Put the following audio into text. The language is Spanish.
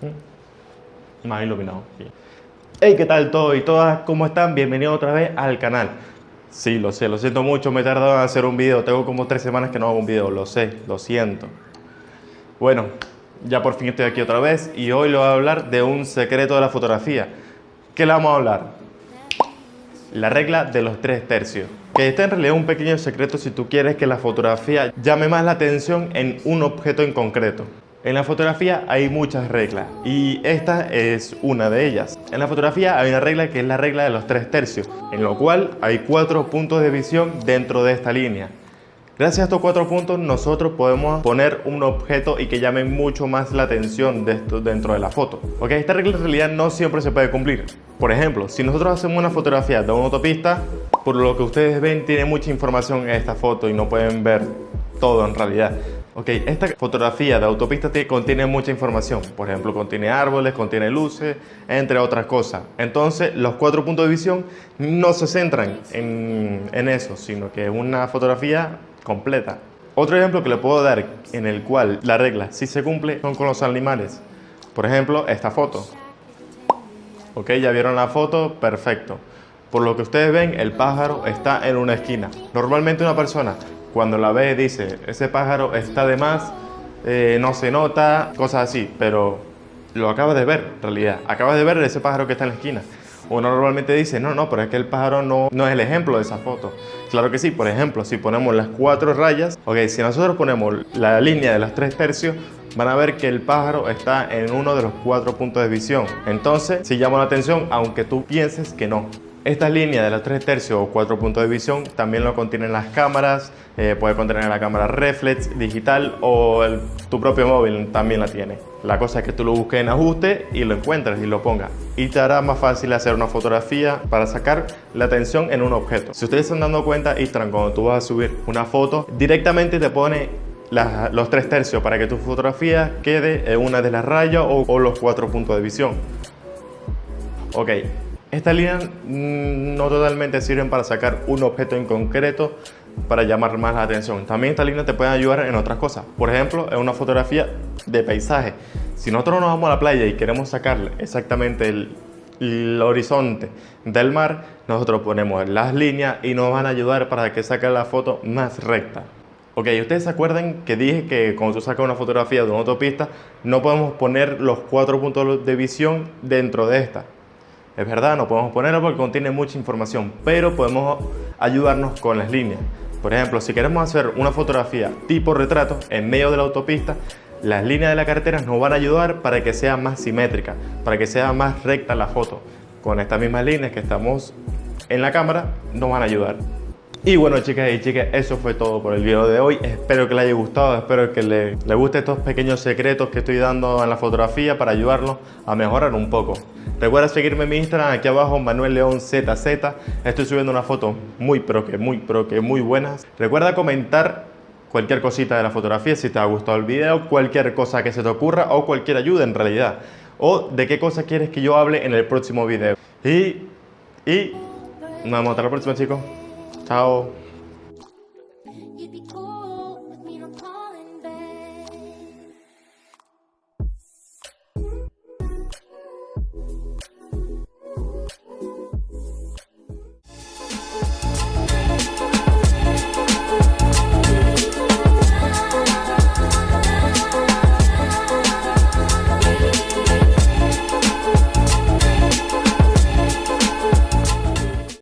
Mm. Más iluminado. Hey, ¿qué tal todos y todas? ¿Cómo están? Bienvenidos otra vez al canal. Sí, lo sé, lo siento mucho, me he tardado en hacer un video. Tengo como tres semanas que no hago un video, lo sé, lo siento. Bueno, ya por fin estoy aquí otra vez y hoy le voy a hablar de un secreto de la fotografía. ¿Qué le vamos a hablar? La regla de los tres tercios. Que está en realidad un pequeño secreto si tú quieres que la fotografía llame más la atención en un objeto en concreto. En la fotografía hay muchas reglas y esta es una de ellas. En la fotografía hay una regla que es la regla de los tres tercios, en lo cual hay cuatro puntos de visión dentro de esta línea. Gracias a estos cuatro puntos nosotros podemos poner un objeto y que llame mucho más la atención dentro de la foto. Ok, esta regla en realidad no siempre se puede cumplir. Por ejemplo, si nosotros hacemos una fotografía de una autopista, por lo que ustedes ven tiene mucha información en esta foto y no pueden ver todo en realidad. Ok, esta fotografía de autopista contiene mucha información. Por ejemplo, contiene árboles, contiene luces, entre otras cosas. Entonces, los cuatro puntos de visión no se centran en, en eso, sino que es una fotografía completa. Otro ejemplo que le puedo dar en el cual la regla sí se cumple son con los animales. Por ejemplo, esta foto. Ok, ya vieron la foto, perfecto. Por lo que ustedes ven, el pájaro está en una esquina. Normalmente una persona cuando la ve dice, ese pájaro está de más, eh, no se nota, cosas así, pero lo acabas de ver en realidad. Acabas de ver ese pájaro que está en la esquina. Uno normalmente dice, no, no, pero es que el pájaro no, no es el ejemplo de esa foto. Claro que sí, por ejemplo, si ponemos las cuatro rayas, ok, si nosotros ponemos la línea de los tres tercios, van a ver que el pájaro está en uno de los cuatro puntos de visión. Entonces, si llama la atención, aunque tú pienses que no. Esta línea de los 3 tercios o 4 puntos de visión también lo contienen las cámaras, eh, puede contener la cámara reflex digital o tu propio móvil también la tiene. La cosa es que tú lo busques en ajuste y lo encuentres y lo pongas. Y te hará más fácil hacer una fotografía para sacar la atención en un objeto. Si ustedes están dando cuenta, Instagram cuando tú vas a subir una foto, directamente te pone los 3 tercios para que tu fotografía quede en una de las rayas o, o los 4 puntos de visión. Ok, estas líneas mm, no totalmente sirven para sacar un objeto en concreto para llamar más la atención. También estas líneas te pueden ayudar en otras cosas. Por ejemplo, en una fotografía de paisaje. Si nosotros nos vamos a la playa y queremos sacar exactamente el, horizonte del mar, nosotros ponemos las líneas y nos van a ayudar para que saque la foto más recta. Ok, ustedes se acuerdan que dije que cuando tú sacas una fotografía de una autopista, no podemos poner los cuatro puntos de visión dentro de esta. Es verdad, no podemos ponerlo porque contiene mucha información, pero podemos ayudarnos con las líneas. Por ejemplo, si queremos hacer una fotografía tipo retrato en medio de la autopista, las líneas de la carretera nos van a ayudar para que sea más simétrica, para que sea más recta la foto. Con estas mismas líneas que estamos en la cámara, nos van a ayudar. Y bueno chicas y chicas, eso fue todo por el video de hoy. Espero que les haya gustado, espero que les le guste estos pequeños secretos que estoy dando en la fotografía para ayudarlos a mejorar un poco. Recuerda seguirme en mi Instagram, aquí abajo, Manuel León ZZ. Estoy subiendo una foto muy pero que muy pero que muy buenas. Recuerda comentar cualquier cosita de la fotografía, si te ha gustado el video, cualquier cosa que se te ocurra o cualquier ayuda en realidad. O de qué cosa quieres que yo hable en el próximo video. Y, y nos vemos hasta la próxima chicos. Chao.